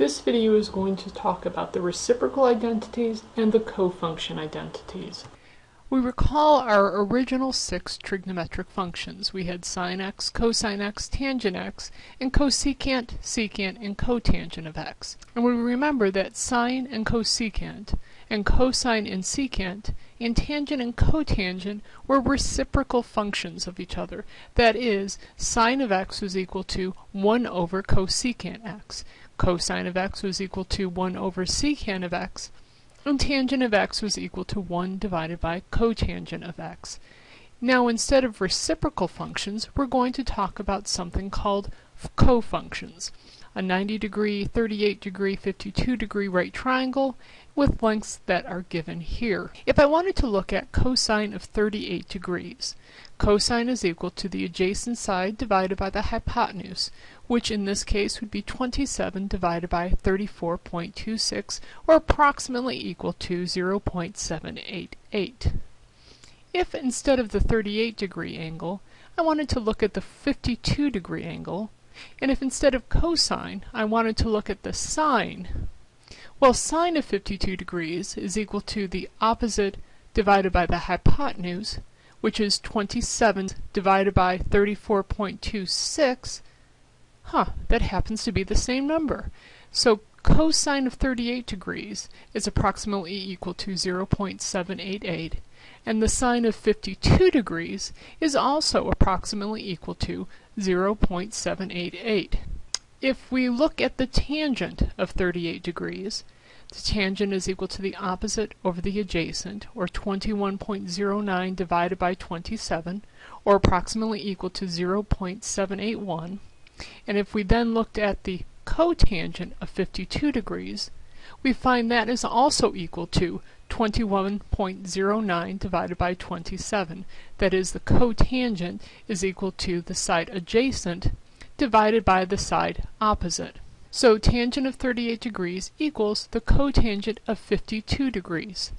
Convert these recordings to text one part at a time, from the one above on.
This video is going to talk about the reciprocal identities and the cofunction identities. We recall our original six trigonometric functions. We had sine x, cosine x, tangent x, and cosecant, secant, and cotangent of x. And we remember that sine and cosecant, and cosine and secant, and tangent and cotangent were reciprocal functions of each other. That is, sine of x was equal to 1 over cosecant x cosine of x was equal to 1 over secant of x, and tangent of x was equal to 1 divided by cotangent of x. Now instead of reciprocal functions, we're going to talk about something called cofunctions. A 90 degree, 38 degree, 52 degree right triangle with lengths that are given here. If I wanted to look at cosine of 38 degrees, cosine is equal to the adjacent side divided by the hypotenuse, which in this case would be 27 divided by 34.26, or approximately equal to 0.788. If instead of the 38 degree angle, I wanted to look at the 52 degree angle, and if instead of cosine, I wanted to look at the sine, well, sine of 52 degrees is equal to the opposite divided by the hypotenuse, which is 27 divided by 34.26. Huh, that happens to be the same number. So cosine of 38 degrees is approximately equal to 0.788, and the sine of 52 degrees is also approximately equal to 0.788. If we look at the tangent of 38 degrees, the tangent is equal to the opposite over the adjacent, or 21.09 divided by 27, or approximately equal to 0.781. And if we then looked at the cotangent of 52 degrees, we find that is also equal to 21.09 divided by 27. That is, the cotangent is equal to the side adjacent divided by the side opposite. So tangent of 38 degrees equals the cotangent of 52 degrees.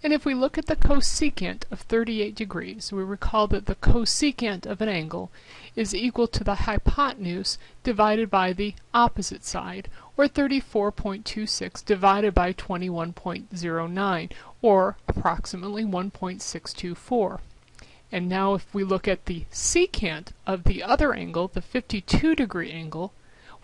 And if we look at the cosecant of 38 degrees, we recall that the cosecant of an angle is equal to the hypotenuse divided by the opposite side, or 34.26 divided by 21.09, or approximately 1.624. And now if we look at the secant of the other angle, the 52 degree angle,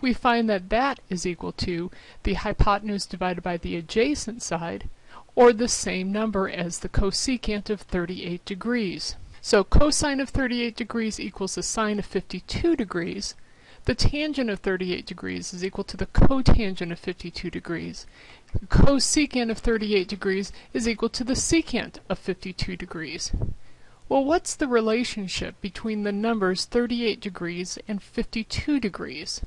we find that that is equal to the hypotenuse divided by the adjacent side, or the same number as the cosecant of 38 degrees. So cosine of 38 degrees equals the sine of 52 degrees. The tangent of 38 degrees is equal to the cotangent of 52 degrees The cosecant of 38 degrees is equal to the secant of 52 degrees. Well, what's the relationship between the numbers 38 degrees and 52 degrees?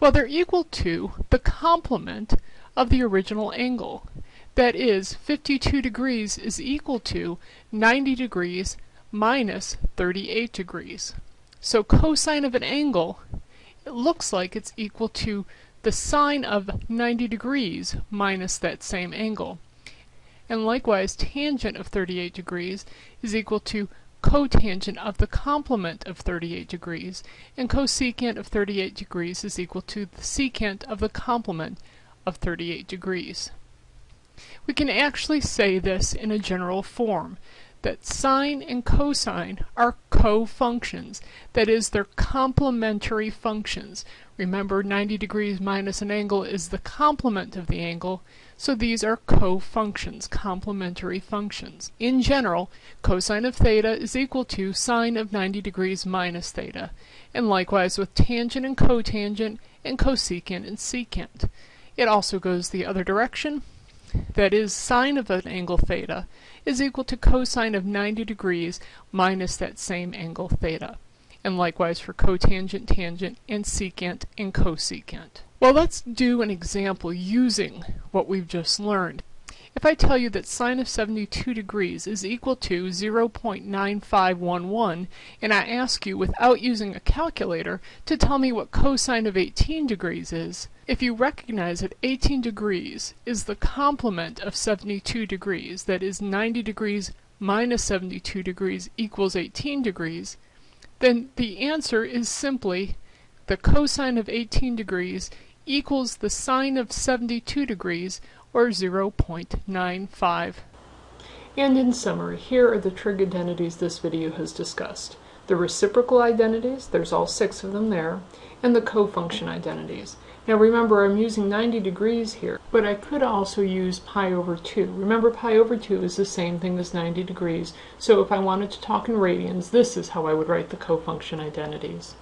Well, they're equal to the complement of the original angle. That is, 52 degrees is equal to 90 degrees minus 38 degrees. So cosine of an angle, it looks like it's equal to the sine of 90 degrees minus that same angle. And likewise, tangent of 38 degrees is equal to cotangent of the complement of 38 degrees, and cosecant of 38 degrees is equal to the secant of the complement of 38 degrees. We can actually say this in a general form that sine and cosine are co-functions, that is, they're complementary functions. Remember, 90 degrees minus an angle is the complement of the angle, so these are co-functions, complementary functions. In general, cosine of theta is equal to sine of 90 degrees minus theta, and likewise with tangent and cotangent, and cosecant and secant. It also goes the other direction, that is, sine of an angle theta is equal to cosine of 90 degrees minus that same angle theta. And likewise for cotangent, tangent, and secant and cosecant. Well, let's do an example using what we've just learned. If I tell you that sine of 72 degrees is equal to 0.9511, and I ask you without using a calculator to tell me what cosine of 18 degrees is, if you recognize that 18 degrees is the complement of 72 degrees, that is 90 degrees minus 72 degrees equals 18 degrees, then the answer is simply the cosine of 18 degrees equals the sine of 72 degrees, or 0.95. And in summary, here are the trig identities this video has discussed. The reciprocal identities, there's all six of them there, and the cofunction identities. Now remember, I'm using 90 degrees here, but I could also use pi over 2. Remember, pi over 2 is the same thing as 90 degrees, so if I wanted to talk in radians, this is how I would write the cofunction identities.